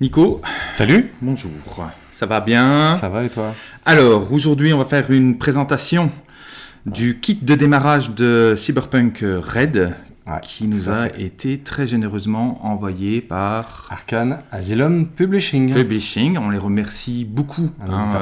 Nico, Salut bonjour. Ça va bien Ça va et toi? Alors, aujourd'hui, on va faire une présentation du kit de démarrage de Cyberpunk Red Ouais, qui nous a fait. été très généreusement envoyé par Arcane Asylum Publishing. Publishing. On les remercie beaucoup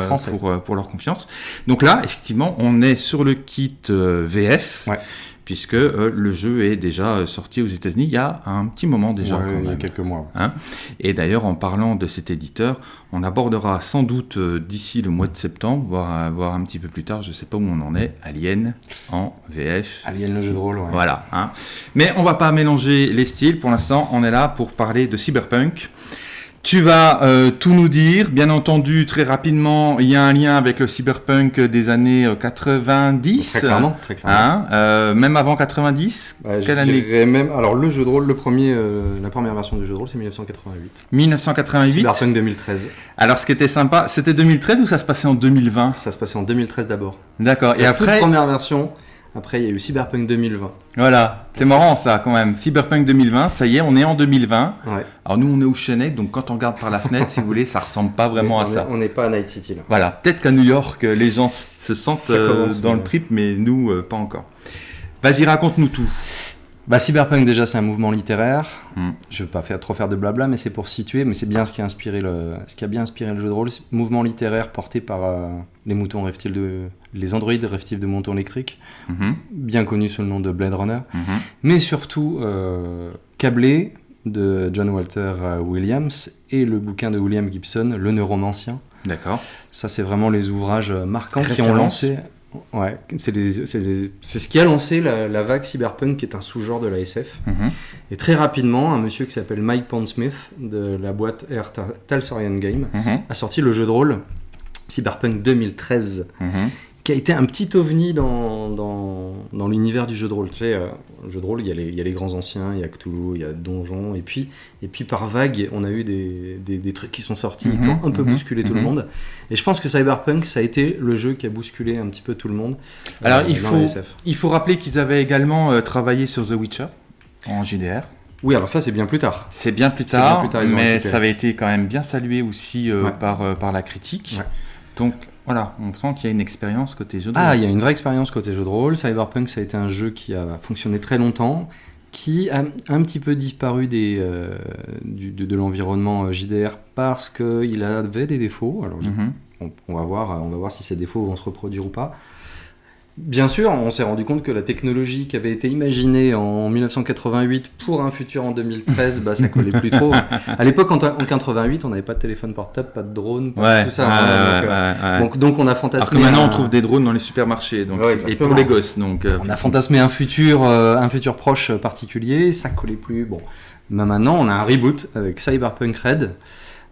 français. pour, euh, pour leur confiance. Donc là, effectivement, on est sur le kit euh, VF. Ouais. Puisque euh, le jeu est déjà euh, sorti aux États-Unis il y a un petit moment déjà. Ouais, quand il y a quelques mois. Hein. Et d'ailleurs, en parlant de cet éditeur, on abordera sans doute euh, d'ici le mois de septembre, voire, voire un petit peu plus tard, je ne sais pas où on en est, Alien en VF. Alien le jeu de rôle, ouais. Voilà. hein. Mais on va pas mélanger les styles. Pour l'instant, on est là pour parler de cyberpunk. Tu vas euh, tout nous dire. Bien entendu, très rapidement, il y a un lien avec le cyberpunk des années euh, 90. Très clairement, très clairement. Hein, euh, même avant 90. Ouais, je Quelle année? dirais même. Alors, le jeu de rôle, le premier, euh, la première version du jeu de rôle, c'est 1988. 1988. Cyberpunk 2013. Alors, ce qui était sympa, c'était 2013 ou ça se passait en 2020 Ça se passait en 2013 d'abord. D'accord. Et La après, première version. Après, il y a eu Cyberpunk 2020. voilà, c'est marrant ça quand même. Cyberpunk 2020, ça y est, on est en 2020. Ouais. Alors nous, on est au Chenet, donc quand on regarde par la fenêtre, si vous voulez, ça ressemble pas vraiment à ça. On n'est pas à Night City là. Voilà, peut-être qu'à New York, euh, les gens se sentent euh, dans le trip, mais nous, euh, pas encore. Vas-y, raconte-nous tout. Bah, Cyberpunk, déjà, c'est un mouvement littéraire. Hmm. Je veux pas faire, trop faire de blabla, mais c'est pour situer. Mais c'est bien ce qui a inspiré le, ce qui a bien inspiré le jeu de rôle. Mouvement littéraire porté par euh, les moutons reptiles de, les androïdes reptiles de moutons électriques, Mhm, bien connus sous le nom de Blade Runner, mhm. mais surtout euh, câblé de John Walter euh, Williams et le bouquin de William Gibson, Le Neuromancien. D'accord. Ça, c'est vraiment les ouvrages marquants qui ont lancé. Ouais, c'est ce qui a lancé la, la vague cyberpunk, qui est un sous-genre de la SF. Mhm. Et très rapidement, un monsieur qui s'appelle Mike Pondsmith de la boîte Air Ta- Talsorian Game Mhm, a sorti le jeu de rôle Cyberpunk 2013, mhm. Qui a été un petit ovni dans, dans, dans l'univers du jeu de rôle. Tu sais, euh, le jeu de rôle, il y, a les, il y a les grands anciens, il y a Cthulhu, il y a Donjon, et puis, et puis par vague, on a eu des, des, des trucs qui sont sortis, qui ont un peu Mhm, bousculé tout le mhm. monde. Et je pense que Cyberpunk, ça a été le jeu qui a bousculé un petit peu tout le monde. Alors, euh, il faut-. Il faut rappeler qu'ils avaient également euh, travaillé sur The Witcher en JDR. Oui, alors ça, c'est bien plus tard. C'est bien plus C'est bien tard, plus tard, mais ça avait été quand même bien salué aussi Ouais. par, par la critique. Ouais. Donc voilà, on sent qu'il y a une expérience côté jeu de Ah, rôle. il y a une vraie expérience côté jeu de rôle. Cyberpunk, ça a été un jeu qui a fonctionné très longtemps, qui a un petit peu disparu des, euh, du- de, de l'environnement euh, JDR parce qu'il avait des défauts. Alors, je- Mhm. on, on va voir, on va voir si ces défauts vont se reproduire ou pas. Bien sûr, on s'est rendu compte que la technologie qui avait été imaginée en 1988 pour un futur en 2013, bah, ça collait plus trop. À l'époque, en, en 88, on n'avait pas de téléphone portable, pas de drone, pas Ouais, tout ça. ouais, ouais, donc, euh, ouais, ouais. donc, donc on a fantasmé. Alors que maintenant un- on trouve des drones dans les supermarchés, donc Ouais, et pour les gosses, donc. euh, on a fantasmé un futur, euh, un futur proche particulier, ça collait plus. Bon, mais maintenant on a un reboot avec Cyberpunk Red.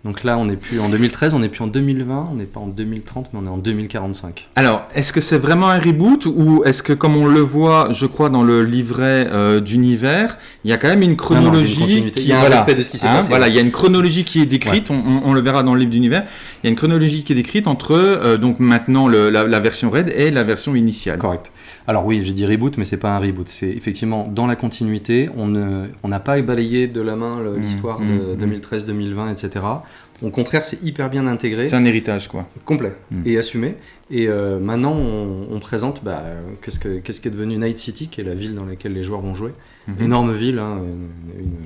Donc là, on n'est plus en 2013, on n'est plus en 2020, on n'est pas en 2030, mais on est en 2045. Alors, est-ce que c'est vraiment un reboot ou est-ce que, comme on le voit, je crois, dans le livret euh, d'univers, il y a quand même une chronologie une qui Il y a un voilà, respect de ce qui s'est hein, passé, Voilà, il y a une chronologie qui est décrite. On, on- on le verra dans le livre d'univers. Il y a une chronologie qui est décrite entre euh, donc maintenant le- la, la version Red et la version initiale. Correct. Alors oui, j'ai dit reboot, mais c'est pas un reboot. C'est effectivement dans la continuité. On ne, on n'a pas balayé de la main Mm, l'histoire mm, de mm. 2013, 2020, etc. Au contraire, c'est hyper bien intégré. C'est un héritage, quoi. complet Mm. et assumé. Et euh, maintenant, on, on présente bah, qu'est-ce, que, qu'est-ce qui est devenu Night City, qui est la ville dans laquelle les joueurs vont jouer. Mhm. Énorme ville, hein, une, une-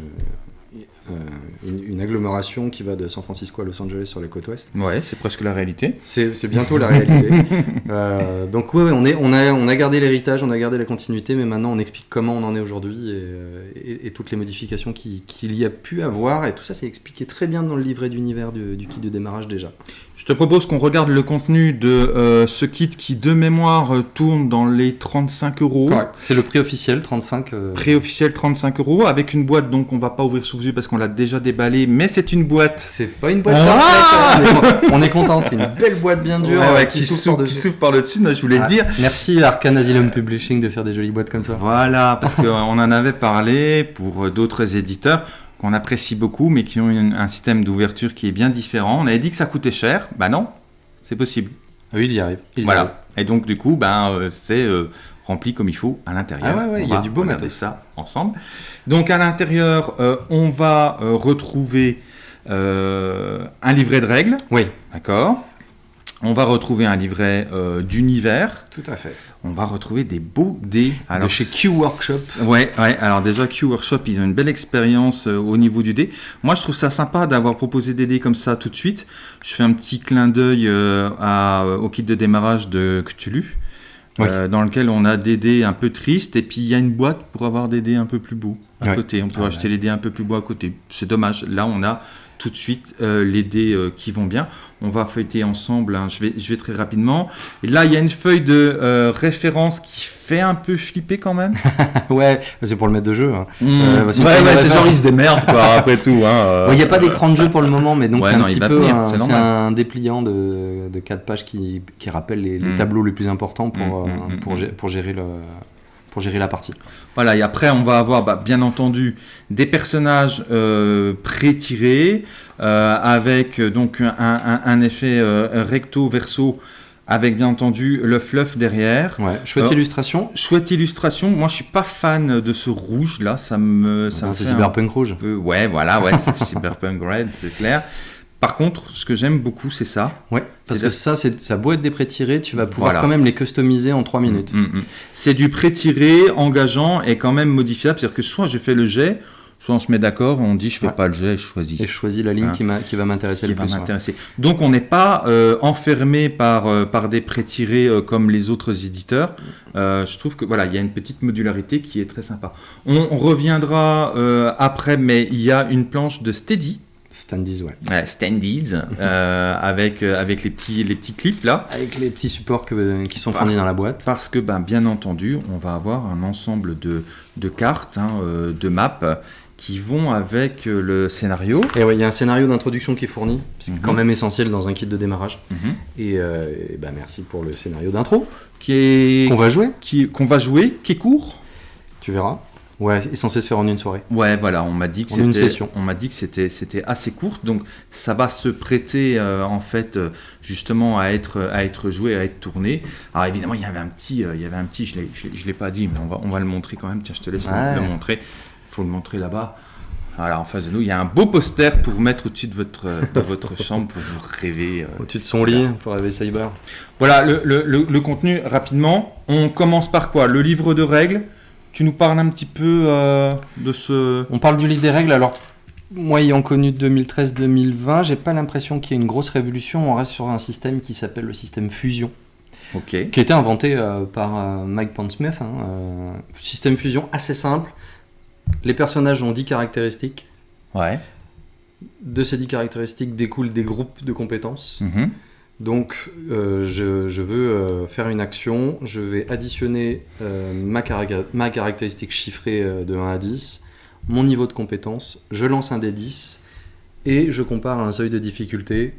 euh, une- une agglomération qui va de San Francisco à Los Angeles sur les côtes ouest. Ouais, c'est presque la réalité. C'est, bientôt la réalité. Euh, donc ouais, ouais, on, est, on, a, on a gardé l'héritage, on a gardé la continuité, mais maintenant on explique comment on en est aujourd'hui et, euh, et- et toutes les modifications qui- qu'il y a pu avoir. Et tout ça, c'est expliqué très bien dans le livret d'univers du, du kit de démarrage déjà. Je te propose qu'on regarde le contenu de euh, ce kit qui, de mémoire, tourne dans les 35 euros. C'est le prix officiel, 35. euh, Prix officiel 35 euros avec une boîte donc on va pas ouvrir sous vue parce qu'on l'a déjà déballé mais c'est une boîte C'est pas une boîte Ah ça. on, est content, on est content, c'est une belle boîte bien dure Ouais, euh, ouais, qui, qui, s'ouvre par le dessus je voulais Ah, le dire Merci Arcane Asylum Publishing de faire des jolies boîtes comme ça. voilà parce qu'on en avait parlé pour euh, d'autres éditeurs qu'on apprécie beaucoup mais qui ont une- un système d'ouverture qui est bien différent on avait dit que ça coûtait cher bah non c'est possible Ah oui, il y arrive. il y arrive. voilà et donc du coup ben euh, c'est euh, rempli comme il faut à l'intérieur. Ah ouais, ouais, On il y a du beau matos. ça ensemble. Donc à l'intérieur, euh, on va euh, retrouver euh, un livret de règles. Oui. D'accord. On va retrouver un livret d'univers. Tout à fait. On va retrouver des beaux dés. de chez Q Workshop. Ouais, ouais. Alors déjà Q Workshop, ils ont une belle expérience au niveau du dé. Moi, je trouve ça sympa d'avoir proposé des dés comme ça tout de suite. Je fais un petit clin d'œil au kit de démarrage de Cthulhu. Oui. euh, dans lequel on a des dés un peu tristes et puis il y a une boîte pour avoir des dés un peu plus beaux à côté. On peut Ah, acheter les dés un peu plus beaux à côté. C'est dommage. Là, on a tout de suite euh, les dés euh, qui vont bien. On va feuilleter ensemble. hein. Je, vais, je vais très rapidement. Et là, il y a une feuille de euh, référence qui fait un peu flipper quand même. ouais, c'est pour le maître de jeu. hein. Mmh. Ouais, ouais, vas c'est genre ils se démerdent quoi, après tout. hein, Il n'y a pas d'écran de jeu pour le moment, mais donc c'est un non, il petit peu un, c'est un dépliant de, de 4 pages qui, qui rappelle les, les Mm. tableaux les plus importants pour, Mm, euh, mm, mm, pour, pour, gérer le, pour gérer la partie. Voilà, et après on va avoir bah, bien entendu des personnages euh, pré-tirés euh, avec euh, donc un, un- un effet euh, recto-verso avec bien entendu le fluff derrière. Ouais, chouette illustration. Chouette illustration. Moi, je suis pas fan de ce rouge là. Ça me, ça Ah, me c'est Cyberpunk Rouge. peu. Ouais, voilà, ouais, c'est Cyberpunk Red, c'est clair. Par contre, ce que j'aime beaucoup, c'est ça. Ouais, parce que ça, c'est ça a beau être des pré-tirés, tu vas pouvoir Voilà. quand même les customiser en 3 minutes. Mm, mm. C'est du pré-tiré, engageant et quand même modifiable. C'est-à-dire que soit je fais le jet, soit on se met d'accord on dit je fais Ouais. pas le jet, je choisis. Et je choisis la ligne Hein. qui, m'a- qui va m'intéresser le plus. ouais. Donc on n'est pas euh, enfermé par, euh, par des pré-tirés euh, comme les autres éditeurs. Euh, je trouve que voilà, il y a une petite modularité qui est très sympa. On, on reviendra euh, après, mais il y a une planche de Steady, Standees, ouais. euh, Standees, euh, avec, euh, avec les petits, les petits clips là. Avec les petits supports que- qui sont fournis dans la boîte. Parce que, ben, bien entendu, on va avoir un ensemble de, de cartes, hein, euh, de maps, qui vont avec le scénario. Et ouais, il y a un scénario d'introduction qui est fourni, c'est Mhm. quand même essentiel dans un kit de démarrage. Mhm. Et, euh, et bah, merci pour le scénario d'intro Qui est qu'on va jouer, qui- qu'on va jouer, qui est court. tu verras. Ouais, est censé se faire en une soirée. Ouais, voilà, on m'a dit que En une c'était, session. on m'a dit que c'était, c'était assez court, donc ça va se prêter euh, en fait euh, justement à être, à être joué, à être tourné. Alors évidemment, il y avait un petit, euh, il y avait un petit, je l'ai, je, l'ai- je l'ai pas dit, mais on va, on va le montrer quand même. Tiens, je te laisse le- Ouais. le montrer. Il faut le montrer là-bas. Voilà, en face de nous, il y a un beau poster pour vous mettre au-dessus de votre, de votre chambre pour vous rêver. euh, Au-dessus de son lit pour rêver Cyber. Voilà, le- le contenu rapidement. On commence par quoi? Le livre de règles. Tu nous parles un petit peu euh, de ce. On parle du livre des règles, alors moi ayant connu 2013-2020, j'ai pas l'impression qu'il y ait une grosse révolution, on reste sur un système qui s'appelle le système fusion, Ok. qui a été inventé euh, par euh, Mike Pondsmith. hein, euh, système fusion assez simple, les personnages ont 10 caractéristiques, Ouais. de ces 10 caractéristiques découlent des groupes de compétences. Mhm. Donc, euh, je, je veux euh, faire une action, je vais additionner euh, ma, caractéristique chiffrée de 1 à 10, mon niveau de compétence, je lance un des 10 et je compare à un seuil de difficulté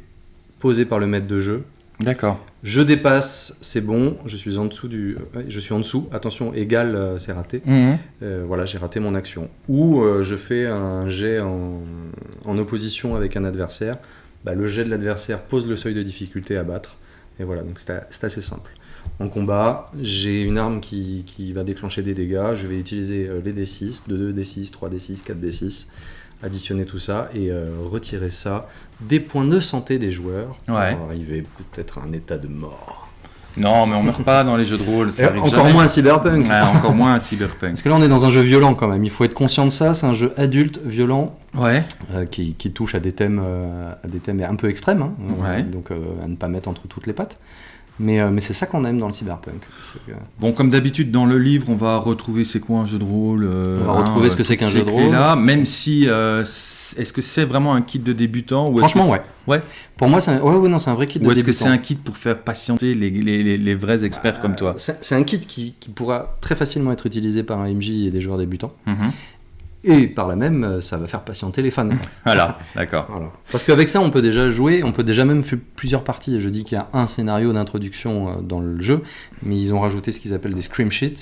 posé par le maître de jeu. D'accord. Je dépasse, c'est bon, je suis en dessous du, ouais, je suis en dessous. Attention, égal, c'est raté. Euh, voilà, j'ai raté mon action. Ou je fais un jet en, en opposition avec un adversaire. Bah, le jet de l'adversaire pose le seuil de difficulté à battre. Et voilà, donc c'est assez simple. En combat, j'ai une arme qui, qui va déclencher des dégâts. Je vais utiliser euh, les D6, de 2D6, 3D6, 4D6, additionner tout ça et euh, retirer ça des points de santé des joueurs pour Ouais. arriver peut-être à un état de mort. Non, mais on meurt pas dans les jeux de rôle. ça encore jamais. moins à Cyberpunk. Ouais, encore moins à Cyberpunk. Parce que là, on est dans un jeu violent quand même. Il faut être conscient de ça. C'est un jeu adulte, violent, Ouais. euh, qui, qui touche à des thèmes, euh, à des thèmes un peu extrêmes. hein. Ouais. donc, euh, à ne pas mettre entre toutes les pattes. Mais, euh, mais c'est ça qu'on aime dans le cyberpunk. Que- Bon, comme d'habitude, dans le livre, on va retrouver c'est quoi un jeu de rôle. euh, On va retrouver ce que c'est qu'un jeu de rôle. clés-là, même si. euh, est-ce que c'est vraiment un kit de débutant ou Franchement, ouais. ouais. Pour moi, c'est un... Ouais, ouais, non, c'est un vrai kit de Ou est-ce que débutant. c'est un kit pour faire patienter les, les, les, les vrais experts comme toi C'est un kit qui, qui pourra très facilement être utilisé par un MJ et des joueurs débutants. Mhm. Et par là même, euh, ça va faire patienter les fans. Voilà, d'accord. Voilà. Parce qu'avec ça, on peut déjà jouer, on peut déjà même faire plusieurs parties. Je dis qu'il y a un scénario d'introduction euh, dans le jeu, mais ils ont rajouté ce qu'ils appellent des scream sheets,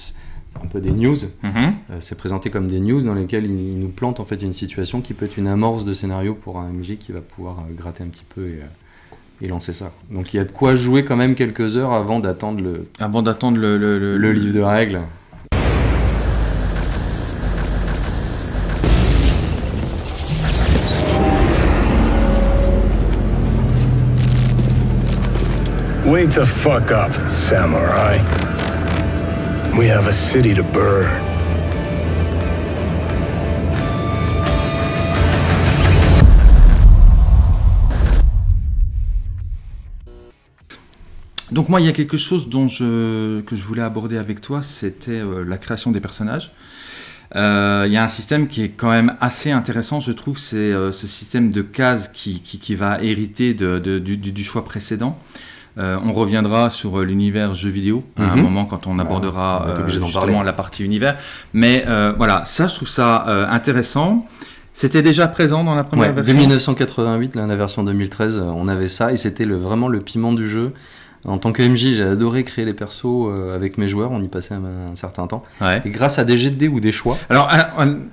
c'est un peu des news. Mhm. Euh, c'est présenté comme des news dans lesquelles ils nous plantent en fait une situation qui peut être une amorce de scénario pour un MJ qui va pouvoir gratter un petit peu et, et lancer ça. Donc il y a de quoi jouer quand même quelques heures avant d'attendre le, Avant d'attendre le, le, le- le livre de règles. Wake the fuck up, samurai. We have a city to burn. Donc moi, il y a quelque chose dont je, que je voulais aborder avec toi, c'était euh, la création des personnages. Euh, Il y a un système qui est quand même assez intéressant, je trouve, c'est euh, ce système de cases qui, qui, va hériter du choix précédent. Euh, on reviendra sur euh, l'univers jeu vidéo à un Mhm. moment quand on abordera on va être euh, justement la partie univers. Mais voilà, ça, je trouve ça intéressant. C'était déjà présent dans la première Ouais, version. 1988, là, la version 2013, euh, on avait ça et c'était le, vraiment le piment du jeu. En tant que MJ, j'ai adoré créer les persos avec mes joueurs, on y passait un, certain temps. Ouais. Et grâce à des jets de dés ou des choix, Alors,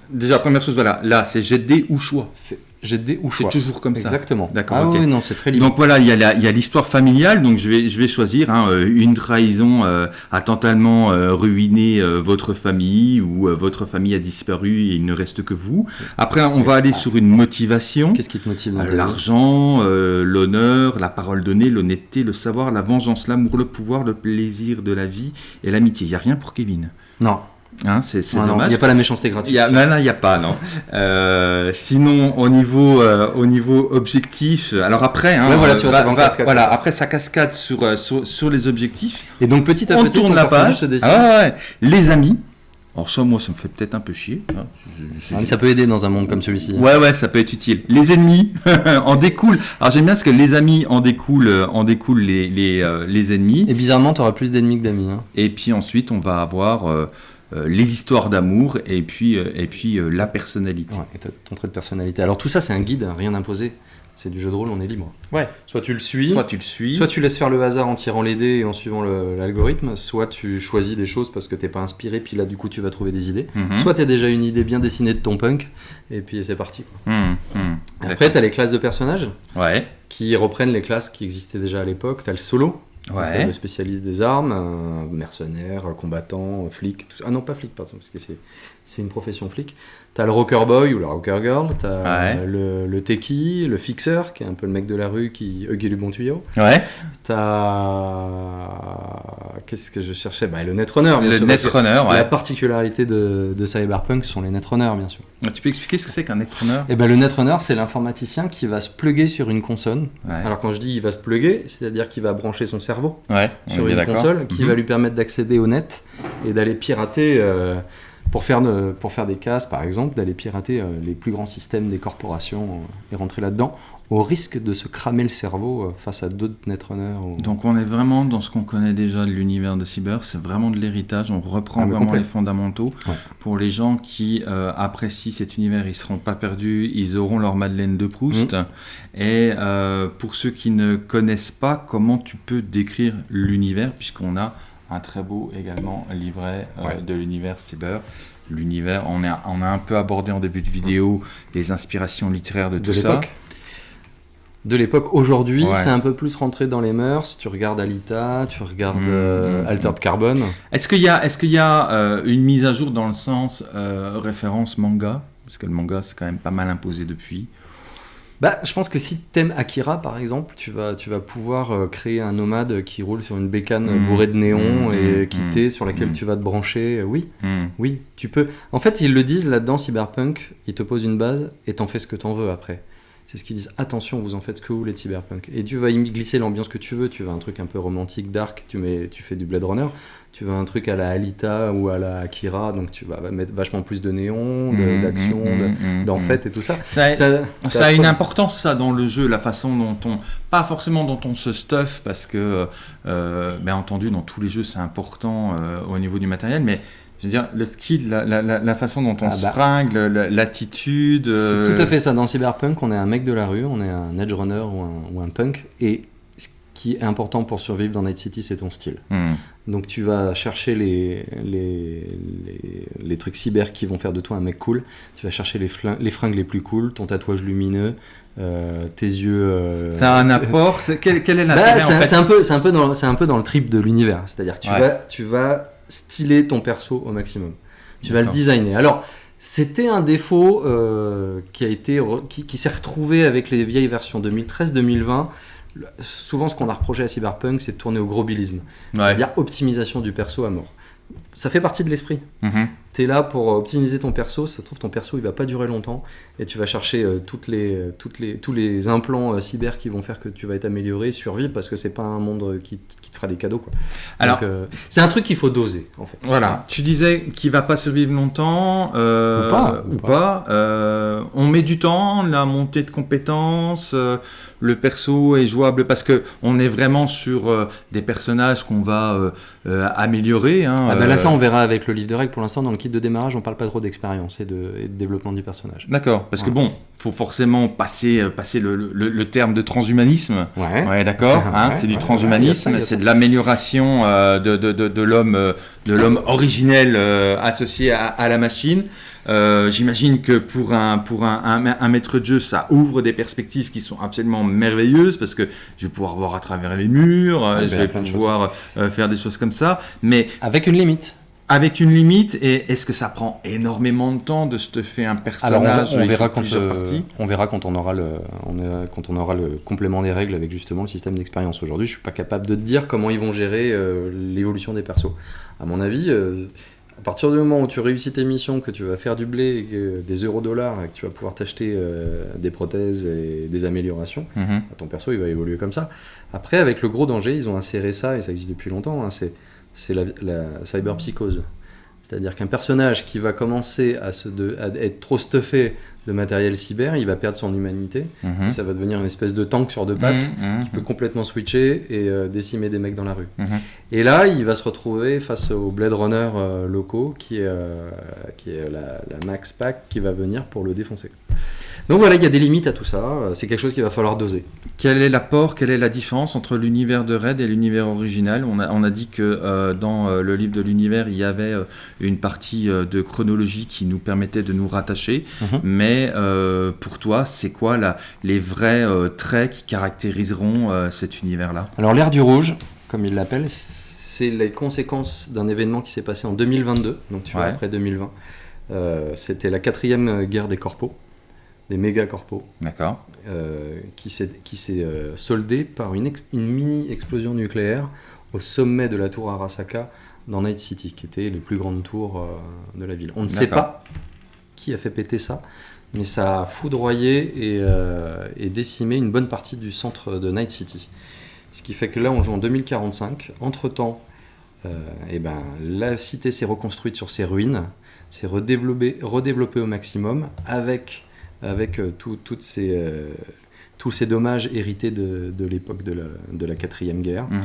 déjà, première chose, voilà, là, c'est jet de dés ou choix. Jets de dés ou C'est toujours comme ça. Exactement. D'accord, Ah oui, non, c'est très libre. Donc voilà, il y a l'histoire familiale, donc je vais, je vais choisir hein, euh, une trahison euh, a totalement euh, ruiné euh, votre famille ou votre famille a disparu et il ne reste que vous. Après, on va aller sur une motivation. Qu'est-ce qui te motive L'argent, l'honneur, la parole donnée, l'honnêteté, le savoir, la vengeance, l'amour, le pouvoir, le plaisir de la vie et l'amitié. Il n'y a rien pour Kevin. Non, Hein, c'est non, non, il dommage. n'y a pas la méchanceté gratuite. y a, non, non, il n'y a pas, non. Euh, sinon, au niveau, euh, au niveau objectif, alors après, hein, Ouais, voilà, tu vois, va- ça va en va- cascade, voilà, après ça cascade sur, euh, sur, sur les objectifs. Et donc petit à on petit, tourne la page. se. Ah ouais, ouais. Les amis. Alors ça, moi, ça me fait peut-être un peu chier. hein. Je- je- Ah, mais ça peut aider dans un monde comme celui-ci. Ouais, ouais, ça peut être utile. Les ennemis en découlent. Alors j'aime bien parce que les amis en découlent, euh, en découlent les, les, euh, les ennemis. Et bizarrement, tu auras plus d'ennemis que d'amis. hein. Et puis ensuite, on va avoir euh, euh, les histoires d'amour et puis, euh, et puis euh, la personnalité. Ouais, et ton trait de personnalité. Alors tout ça, c'est un guide, hein, rien imposé. C'est du jeu de rôle, on est libre. Ouais. Soit tu le suis, Soit tu le suis. Soit tu laisses faire le hasard en tirant les dés et en suivant l'algorithme, soit tu choisis des choses parce que t'es pas inspiré, puis là du coup tu vas trouver des idées. Mhm. Soit t'as déjà une idée bien dessinée de ton punk, et puis c'est parti. quoi. Mhm, mhm. Après t'as les classes de personnages Ouais. qui reprennent les classes qui existaient déjà à l'époque. T'as le solo, Ouais. le spécialiste des armes, un mercenaire, combattant, un flic. Tout ça. Ah non, pas flic, pardon, parce que c'est- c'est une profession flic. T'as le rocker boy ou la rocker girl, t'as Ouais. le, le techie, le fixeur, qui est un peu le mec de la rue qui huggy du bon tuyau. Ouais. T'as. Qu'est-ce que je cherchais? Bah, Le netrunner, bien Le netrunner, La ouais. particularité de, de Cyberpunk sont les netrunners, bien sûr. Tu peux expliquer ce que c'est qu'un netrunner? Et ben le netrunner, c'est l'informaticien qui va se plugger sur une console. Ouais. Alors quand je dis il va se plugger, c'est-à-dire qu'il va brancher son cerveau Ouais. sur une console qui Mhm. va lui permettre d'accéder au net et d'aller pirater. euh, pour faire, de- pour faire des cases, par exemple, d'aller pirater euh, les plus grands systèmes des corporations euh, et rentrer là-dedans, au risque de se cramer le cerveau euh, face à d'autres netrunners. ou- Donc on est vraiment dans ce qu'on connaît déjà de l'univers de Cyber, c'est vraiment de l'héritage, on reprend Ah, vraiment complet. les fondamentaux. Ouais. Pour les gens qui euh, apprécient cet univers, ils seront pas perdus, ils auront leur Madeleine de Proust. Mm. Et euh, pour ceux qui ne connaissent pas, comment tu peux décrire l'univers, puisqu'on a un très beau également livret euh, Ouais. de l'univers Cyber. L'univers, on, a- on a un peu abordé en début de vidéo les inspirations littéraires de, de tout ça. l'époque. De l'époque. Aujourd'hui, Ouais. c'est un peu plus rentré dans les mœurs. Tu regardes Alita, tu regardes Mm, euh, mm, Altered Carbon. Est-ce qu'il y a, est-ce qu'il y a euh, une mise à jour dans le sens euh, référence manga? Parce que le manga, c'est quand même pas mal imposé depuis. Bah, je pense que si t'aimes Akira, par exemple, tu vas, tu vas pouvoir euh, créer un nomade qui roule sur une bécane Mm. bourrée de néon Mm, et mm, quittée sur laquelle mm. tu vas te brancher. Euh, Oui, oui, tu peux. En fait, ils le disent là-dedans, Cyberpunk, ils te posent une base et t'en fais ce que t'en veux après. C'est ce qu'ils disent, attention, vous en faites ce que vous voulez de Cyberpunk. Et tu vas y glisser l'ambiance que tu veux. Tu veux un truc un peu romantique, dark, tu, mets, tu fais du Blade Runner. Tu veux un truc à la Alita ou à la Akira, donc tu vas mettre vachement plus de néon, de- Hmm, d'action, hmm, de- fait et tout ça. Ça, Ça, ça ça a une importance ça dans le jeu, la façon dont on, pas forcément dont on se stuff, parce que, euh, bien entendu, dans tous les jeux c'est important euh, au niveau du matériel, mais je veux dire le skill, la, la- la- façon dont on Ah se bah. fringue, l'attitude. euh, C'est tout à fait ça. Dans Cyberpunk, on est un mec de la rue, on est un edge runner ou un, ou un punk. Et ce qui est important pour survivre dans Night City, c'est ton style. hmm. Donc tu vas chercher les, les, les, les trucs cyber qui vont faire de toi un mec cool. Tu vas chercher les, les fringues les plus cool, ton tatouage lumineux, euh, tes yeux. euh, Ça a un apport. c'est- Quel, quel est Bah, l'intérêt c'est un, peu, c'est un peu dans, c'est un peu dans le trip de l'univers. C'est-à-dire que tu Ouais. vas, tu vas styler ton perso au maximum. Tu vas le designer. Alors, c'était un défaut euh, qui a été, re- qui, qui s'est retrouvé avec les vieilles versions 2013-2020 le- souvent ce qu'on a reproché à Cyberpunk, c'est de tourner au gros bilisme. Ouais. C'est-à-dire optimisation du perso à mort. Ça fait partie de l'esprit. Mhm. T'es là pour optimiser ton perso, ça se trouve ton perso il va pas durer longtemps et tu vas chercher euh, toutes les, euh, toutes les, tous les implants euh, cyber qui vont faire que tu vas être amélioré, survivre parce que c'est pas un monde qui, qui te fera des cadeaux quoi. Alors- euh, c'est un truc qu'il faut doser en fait. Voilà, tu disais qu'il va pas survivre longtemps, euh, Ou pas, ou ou pas. euh, on met du temps, la montée de compétences, euh, le perso est jouable parce que on est vraiment sur euh, des personnages qu'on va euh, euh, améliorer. Hein, Ah bah là euh, ça on verra avec le livre de règles. Pour l'instant dans le kit de démarrage on parle pas trop d'expérience et de, et de développement du personnage. D'accord, parce que bon, faut forcément passer, euh, passer le, le- le terme de transhumanisme. Ouais. Ouais, d'accord. hein, c'est du transhumanisme, c'est de l'amélioration euh, de, de, de, de l'homme, euh, de l'homme originel euh, associé à, à la machine. Euh, J'imagine que pour un pour un, un, un maître de jeu, ça ouvre des perspectives qui sont absolument merveilleuses parce que je vais pouvoir voir à travers les murs, euh, Ouais, je ben, vais plein de pouvoir euh, faire des choses comme ça, mais Avec une limite. Avec une limite. Et est-ce que ça prend énormément de temps de se faire un Alors on, personnage va- on il verra quand euh, on verra quand on aura le on quand on aura le complément des règles avec justement le système d'expérience. Aujourd'hui, je suis pas capable de te dire comment ils vont gérer euh, l'évolution des persos. À mon avis, euh, à partir du moment où tu réussis tes missions, que tu vas faire du blé, et des euros dollars, et que tu vas pouvoir t'acheter des prothèses et des améliorations, Mhm. ton perso il va évoluer comme ça. Après, avec le gros danger, ils ont inséré ça, et ça existe depuis longtemps, hein, c'est, c'est la, la cyberpsychose. C'est-à-dire qu'un personnage qui va commencer à, se de- à être trop stuffé de matériel cyber, il va perdre son humanité, Mhm. et ça va devenir une espèce de tank sur deux pattes Mhm, qui peut complètement switcher et euh, décimer des mecs dans la rue. mhm. Et là, il va se retrouver face aux Blade Runner euh, locaux, qui est, euh, qui est la, la Max Pack qui va venir pour le défoncer. Donc voilà, il y a des limites à tout ça. C'est quelque chose qu'il va falloir doser. Quel est l'apport, quelle est la différence entre l'univers de Red et l'univers original? On a, on a dit que dans le livre de l'univers, il y avait une partie euh, de chronologie qui nous permettait de nous rattacher. Mhm. Mais euh, pour toi, c'est quoi la, les vrais euh, traits qui caractériseront euh, cet univers-là? Alors l'ère du rouge, comme il l'appelle, c'est les conséquences d'un événement qui s'est passé en 2022, donc tu vois Ouais. après 2020. Euh, C'était la quatrième guerre des corpos, des méga corpos, D'accord. euh, qui s'est euh, soldée par une mini explosion nucléaire au sommet de la tour Arasaka dans Night City, qui était les plus grandes tours euh, de la ville. On ne sait pas qui a fait péter ça, mais ça a foudroyé et, euh, et décimé une bonne partie du centre de Night City. Ce qui fait que là, on joue en 2045. Entre-temps, euh, eh ben, la cité s'est reconstruite sur ses ruines, s'est redéveloppée, redéveloppée au maximum, avec, avec tout- toutes ces, euh, tous ces dommages hérités de, de l'époque de la, de la quatrième guerre. Mhm.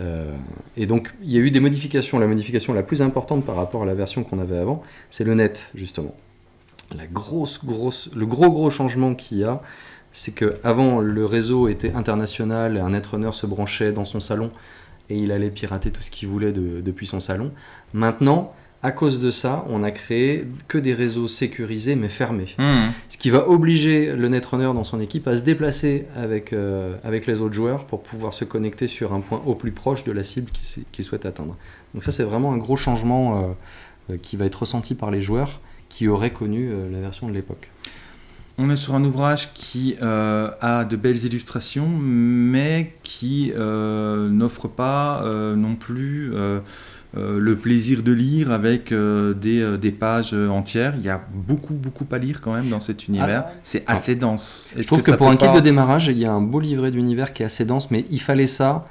Euh, et donc, il y a eu des modifications. La modification la plus importante par rapport à la version qu'on avait avant, c'est le net, justement. La grosse, grosse, le gros, gros changement qu'il y a, c'est que avant le réseau était international, un netrunner se branchait dans son salon et il allait pirater tout ce qu'il voulait de- depuis son salon. Maintenant, à cause de ça, on a créé que des réseaux sécurisés mais fermés. Mhm. Ce qui va obliger le netrunner dans son équipe à se déplacer avec, euh, avec les autres joueurs pour pouvoir se connecter sur un point au plus proche de la cible qu'il souhaite atteindre. Donc ça c'est vraiment un gros changement euh, euh, qui va être ressenti par les joueurs qui auraient connu euh, la version de l'époque. On est sur un ouvrage qui euh, a de belles illustrations, mais qui euh, n'offre pas euh, non plus le plaisir de lire avec euh, des, euh, des pages entières. Il y a beaucoup, beaucoup à lire quand même dans cet univers. Ah. C'est assez dense. Je trouve que, pour un kit pas- de démarrage, il y a un beau livret d'univers qui est assez dense, mais il fallait ça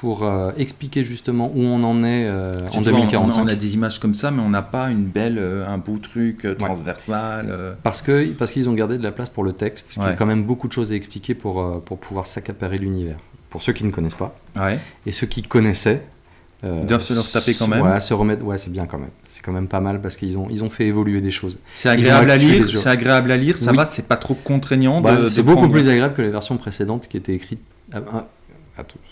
pour euh, expliquer justement où on en est euh, en Tu vois, on- 2045. On, a des images comme ça, mais on n'a pas une belle, euh, un beau truc euh, transversal. euh. Parce que parce qu'ils ont gardé de la place pour le texte, parce qu'il y a quand même beaucoup de choses à expliquer pour, euh, pour pouvoir s'accaparer l'univers. Pour ceux qui ne connaissent pas. Ouais. Et ceux qui connaissaient. Euh, Ils doivent se le retaper quand même. Ouais, se remettre. Ouais, c'est bien quand même. C'est quand même pas mal parce qu'ils ont, ils ont fait évoluer des choses. C'est agréable à lire. C'est agréable à lire. Ça Oui. va, c'est pas trop contraignant. Bah, c'est beaucoup prendre- plus agréable que les versions précédentes qui étaient écrites.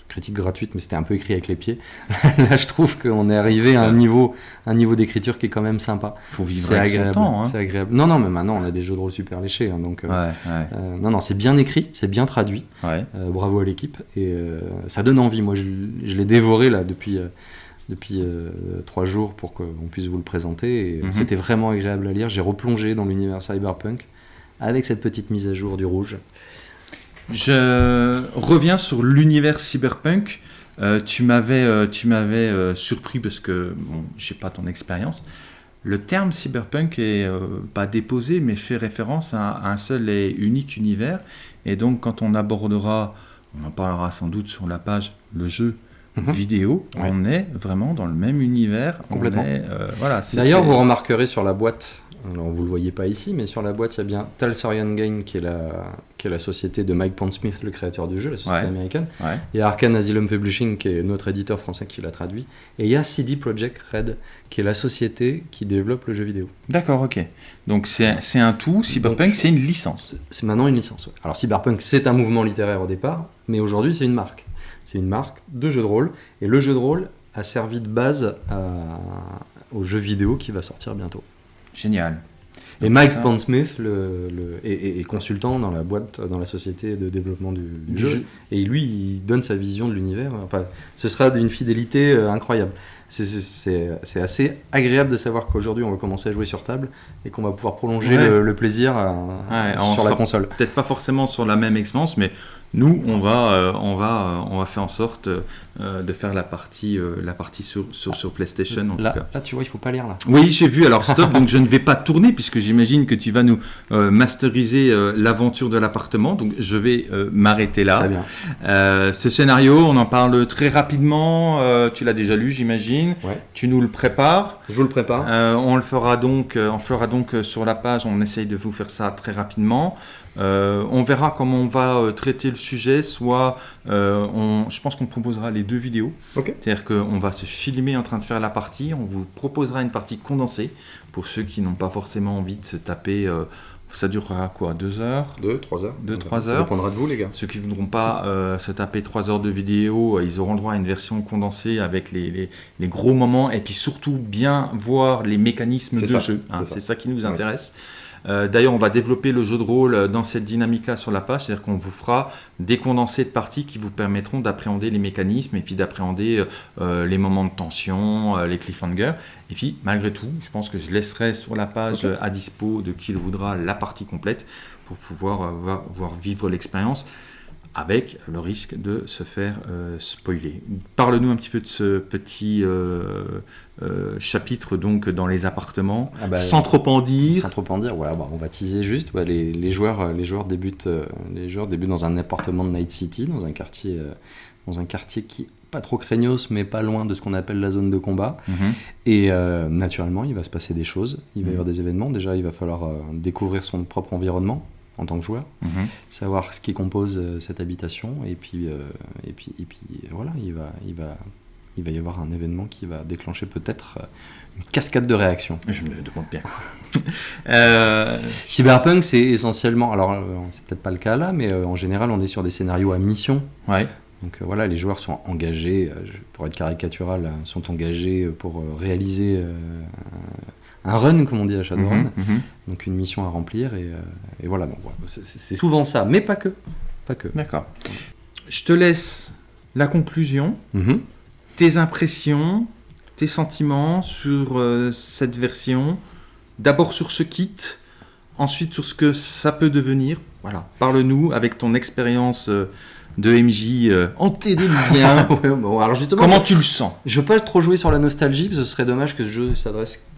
Critique gratuite, mais c'était un peu écrit avec les pieds. Là, je trouve qu'on est arrivé à un niveau, un niveau d'écriture qui est quand même sympa. Faut vivre C'est agréable. temps. hein. C'est agréable. Non, non, mais maintenant on a des jeux de rôle super léchés, hein, donc. euh, Ouais, euh, non, non, c'est bien écrit, c'est bien traduit. ouais. Euh, bravo à l'équipe. Et ça donne envie. Moi, je, je l'ai dévoré là depuis, depuis euh, trois jours pour qu'on puisse vous le présenter. Mhm. C'était vraiment agréable à lire. J'ai replongé dans l'univers cyberpunk avec cette petite mise à jour du rouge. Je reviens sur l'univers cyberpunk. Euh, tu m'avais, euh, tu m'avais euh, surpris parce que bon, j'ai pas ton expérience. Le terme cyberpunk est euh, pas déposé, mais fait référence à, à un seul et unique univers. Et donc, quand on abordera, on en parlera sans doute sur la page, le jeu Mhm. vidéo, Ouais. on est vraiment dans le même univers. on Complètement. est, euh, voilà. c'est- D'ailleurs, vous remarquerez sur la boîte, alors vous le voyez pas ici, mais sur la boîte, il y a bien Talsorian Gain, qui est la, qui est la société de Mike Pondsmith, le créateur du jeu, la société Ouais. américaine. Ouais. Il y a Arkane Asylum Publishing, qui est notre éditeur français qui l'a traduit. Et il y a CD Projekt Red, qui est la société qui développe le jeu vidéo. D'accord, ok. Donc c'est un tout. Cyberpunk, c'est une licence. C'est maintenant une licence. ouais. Alors Cyberpunk, c'est un mouvement littéraire au départ, mais aujourd'hui, c'est une marque. C'est une marque de jeu de rôle. Et le jeu de rôle a servi de base à- au jeu vidéo qui va sortir bientôt. Génial. Et Donc, Mike Pondsmith le, le- est, est- est consultant dans la boîte, dans la société de développement du, du Du jeu. jeu. Et lui, il donne sa vision de l'univers. Enfin, ce sera d'une fidélité euh, incroyable. C'est- assez agréable de savoir qu'aujourd'hui, on va commencer à jouer sur table et qu'on va pouvoir prolonger Ouais. le, le plaisir euh, Ouais, sur la console. peut-être pas forcément sur la même expérience, mais nous, on va, euh, on va, euh, on va faire en sorte euh, de faire la partie, euh, la partie sur, sur, sur PlayStation. En tout Là, cas. là, tu vois, il faut pas lire là. Oui, j'ai vu. Alors stop. donc je ne vais pas tourner puisque j'imagine que tu vas nous masteriser l'aventure de l'appartement. Donc je vais m'arrêter là. Très bien. Ce scénario, on en parle très rapidement. tu l'as déjà lu, j'imagine. Ouais. Tu nous le prépares. Je vous le prépare. Euh, on le fera donc, euh, on fera donc euh, sur la page. On essaye de vous faire ça très rapidement. Euh, on verra comment on va euh, traiter le sujet. Soit, euh, on, je pense qu'on proposera les deux vidéos. Ok. C'est-à-dire qu'on va se filmer en train de faire la partie. On vous proposera une partie condensée pour ceux qui n'ont pas forcément envie de se taper. Ça durera quoi Deux heures Deux, trois heures. Deux, trois Ça heures. dépendra de vous, les gars. ceux qui ne voudront pas euh, se taper 3 heures de vidéo, euh, ils auront le droit à une version condensée avec les, les- les gros moments et puis surtout bien voir les mécanismes de ça, jeu. hein. c'est ça. ça qui nous Ouais. Euh, D'ailleurs, on va développer le jeu de rôle euh, dans cette dynamique-là sur la page, c'est-à-dire qu'on vous fera des condensés de parties qui vous permettront d'appréhender les mécanismes et puis d'appréhender euh, les moments de tension, euh, les cliffhangers. Et puis, malgré tout, je pense que je laisserai sur la page à dispo de qui le voudra la partie complète pour pouvoir voir, voir vivre l'expérience avec le risque de se faire euh, spoiler. Parle-nous un petit peu de ce petit euh, euh, chapitre donc dans les appartements, Ah bah, sans trop en dire. Sans trop en dire, voilà, bah, on va teaser juste. Ouais, les, les joueurs, les joueurs débutent, les joueurs débutent dans un appartement de Night City, dans un quartier, dans un quartier qui pas trop craignos, mais pas loin de ce qu'on appelle la zone de combat. Mhm. Et euh, naturellement, il va se passer des choses. Il va y Mhm. avoir des événements. Déjà, il va falloir euh, découvrir son propre environnement en tant que joueur, Mhm. savoir ce qui compose euh, cette habitation, et puis, euh, et puis, et puis, voilà, il va, il va, il va y avoir un événement qui va déclencher peut-être euh, une cascade de réactions. Je me demande bien. Euh, Cyberpunk, c'est essentiellement, alors c'est peut-être pas le cas là, mais en général, on est sur des scénarios à mission. ouais. Donc euh, voilà, les joueurs sont engagés, pour être caricatural, euh, sont engagés pour réaliser un run, comme on dit à Shadowrun, Mhm, mhm. donc une mission à remplir, et, euh, et voilà, donc voilà, c'est- souvent ça, mais pas que. Pas que. D'accord. Je te laisse la conclusion, Mhm. tes impressions, tes sentiments sur euh, cette version. D'abord sur ce kit, ensuite sur ce que ça peut devenir. Voilà. Parle-nous avec ton expérience euh, de MJ euh, antédiluvien. Ouais, bon, alors justement, Comment tu le sens? je veux pas trop jouer sur la nostalgie, parce que ce serait dommage que ce jeu s'adresse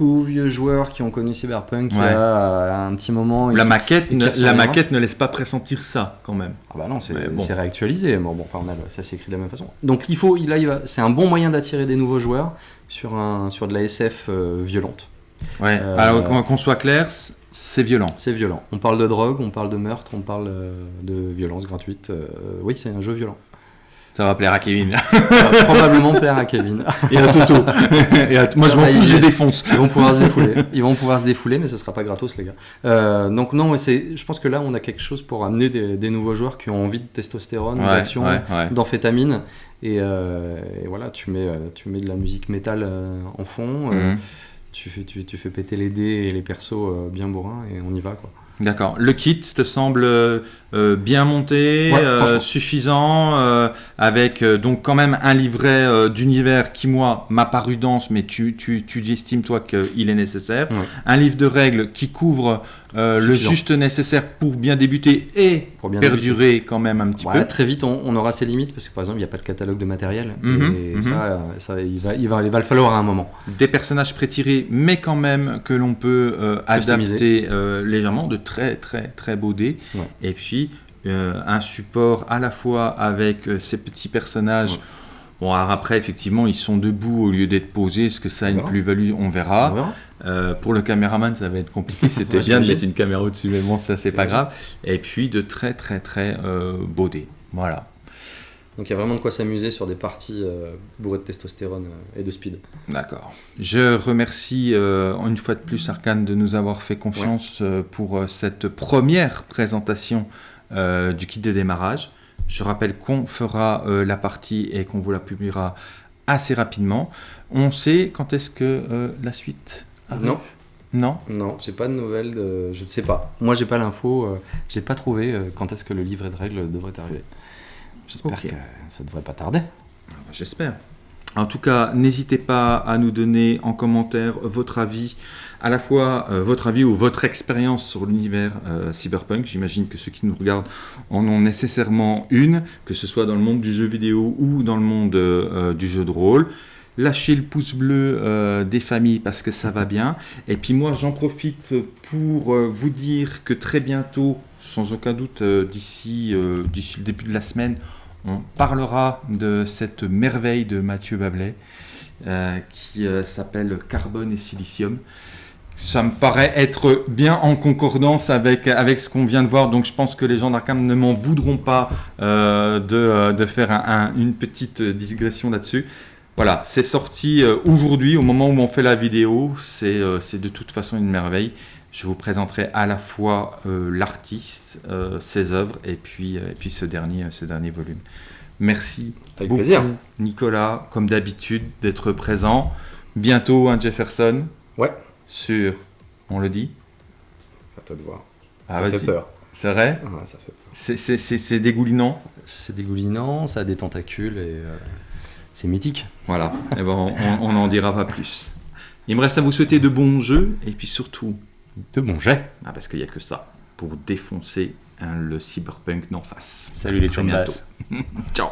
vieux joueurs qui ont connu Cyberpunk il y Ouais. a un petit moment. La maquette, et ne, la maquette ne laisse pas pressentir ça quand même. Ah bah non, c'est bon. réactualisé. Bon, bon, enfin, on a le- ça s'écrit de la même façon. Donc il faut, il, là, il va- c'est un bon moyen d'attirer des nouveaux joueurs sur, un, sur de la SF euh, violente. Ouais. Euh, Alors qu'on soit clair, c'est violent. C'est violent. On parle de drogue, on parle de meurtre, on parle euh, de violence gratuite. euh, oui, c'est un jeu violent. Ça va plaire à Kevin. Ça va probablement plaire à Kevin. Et à Toto. Et à- Moi je m'en fous, je est- défonce. Ils vont pouvoir se défouler. Ils vont pouvoir se défouler, mais ce sera pas gratos, les gars. Euh, donc non, c'est. Je pense que là, on a quelque chose pour amener des, des nouveaux joueurs qui ont envie de testostérone, Ouais, d'action, ouais, ouais. d'amphétamine. Et, euh, et voilà, tu mets, euh, tu mets de la musique métal en fond. euh, Mhm. tu, fais, tu, tu fais péter les dés et les persos euh, bien bourrins et on y va quoi. D'accord. Le kit te semble euh, bien monté, Ouais, euh, suffisant, euh, avec euh, donc quand même un livret euh, d'univers qui moi m'a paru dense, mais tu, tu, tu estimes toi qu'il est nécessaire. Ouais. Un livre de règles qui couvre euh, le juste nécessaire pour bien débuter et Pour bien perdurer quand même un petit Ouais, peu. très vite, on, on aura ses limites parce que par exemple, il n'y a pas de catalogue de matériel. Mhm, et mhm. ça, euh, ça, il, va, il, va, il va le falloir à un moment. Des personnages prétirés, mais quand même que l'on peut euh, adapter euh, légèrement, de très très très beaux dés. Ouais. Et puis euh, un support à la fois avec euh, ces petits personnages. Ouais. Bon, alors après, effectivement, ils sont debout au lieu d'être posés. Est-ce que ça a une plus-value? On verra. On verra. Euh, pour le caméraman, ça va être compliqué. C'était Ouais, bien de mettre une caméra au-dessus, mais bon, ça, c'est pas grave. Et puis de très très très euh, beaux dés. Voilà. Donc il y a vraiment de quoi s'amuser sur des parties euh, bourrées de testostérone euh, et de speed. D'accord. Je remercie une fois de plus Arkane de nous avoir fait confiance pour cette première présentation du kit de démarrage. Je rappelle qu'on fera euh, la partie et qu'on vous la publiera assez rapidement. On sait quand est-ce que euh, la suite arrive? Non. Non? Non, j'ai pas de nouvelles, de- je ne sais pas. Moi, j'ai pas l'info, euh, j'ai pas trouvé euh, quand est-ce que le livret de règles devrait arriver. J'espère que ça devrait pas tarder. Ah bah, J'espère. En tout cas, n'hésitez pas à nous donner en commentaire votre avis, à la fois euh, votre avis ou votre expérience sur l'univers euh, cyberpunk. J'imagine que ceux qui nous regardent en ont nécessairement une, que ce soit dans le monde du jeu vidéo ou dans le monde euh, du jeu de rôle. Lâchez le pouce bleu des familles parce que ça va bien. Et puis moi, j'en profite pour vous dire que très bientôt, sans aucun doute d'ici le début de la semaine, on parlera de cette merveille de Mathieu Bablet euh, qui euh, s'appelle Carbone et Silicium. Ça me paraît être bien en concordance avec, ce qu'on vient de voir, donc je pense que les gens d'Arkham ne m'en voudront pas euh, de, euh, de faire un- un- une petite digression là-dessus. Voilà, c'est sorti aujourd'hui, au moment où on fait la vidéo, c'est de toute façon une merveille. Je vous présenterai à la fois euh, l'artiste, euh, ses œuvres, et puis, euh, et puis ce, dernier, ce dernier volume. Merci Avec beaucoup, plaisir. Nicolas, comme d'habitude, d'être présent. Bientôt un Jefferson Ouais, sur, on le dit à toi de voir. Ah, ça vas-y. fait peur. C'est vrai Ah, ça fait peur. C'est- dégoulinant C'est dégoulinant, ça a des tentacules et c'est mythique. Voilà, Eh ben, on n'en dira pas plus. Il me reste à vous souhaiter de bons jeux, et puis surtout, De bons jets. ah, parce qu'il n'y a que ça, pour défoncer hein, le cyberpunk d'en face. Salut les chumbas. Ciao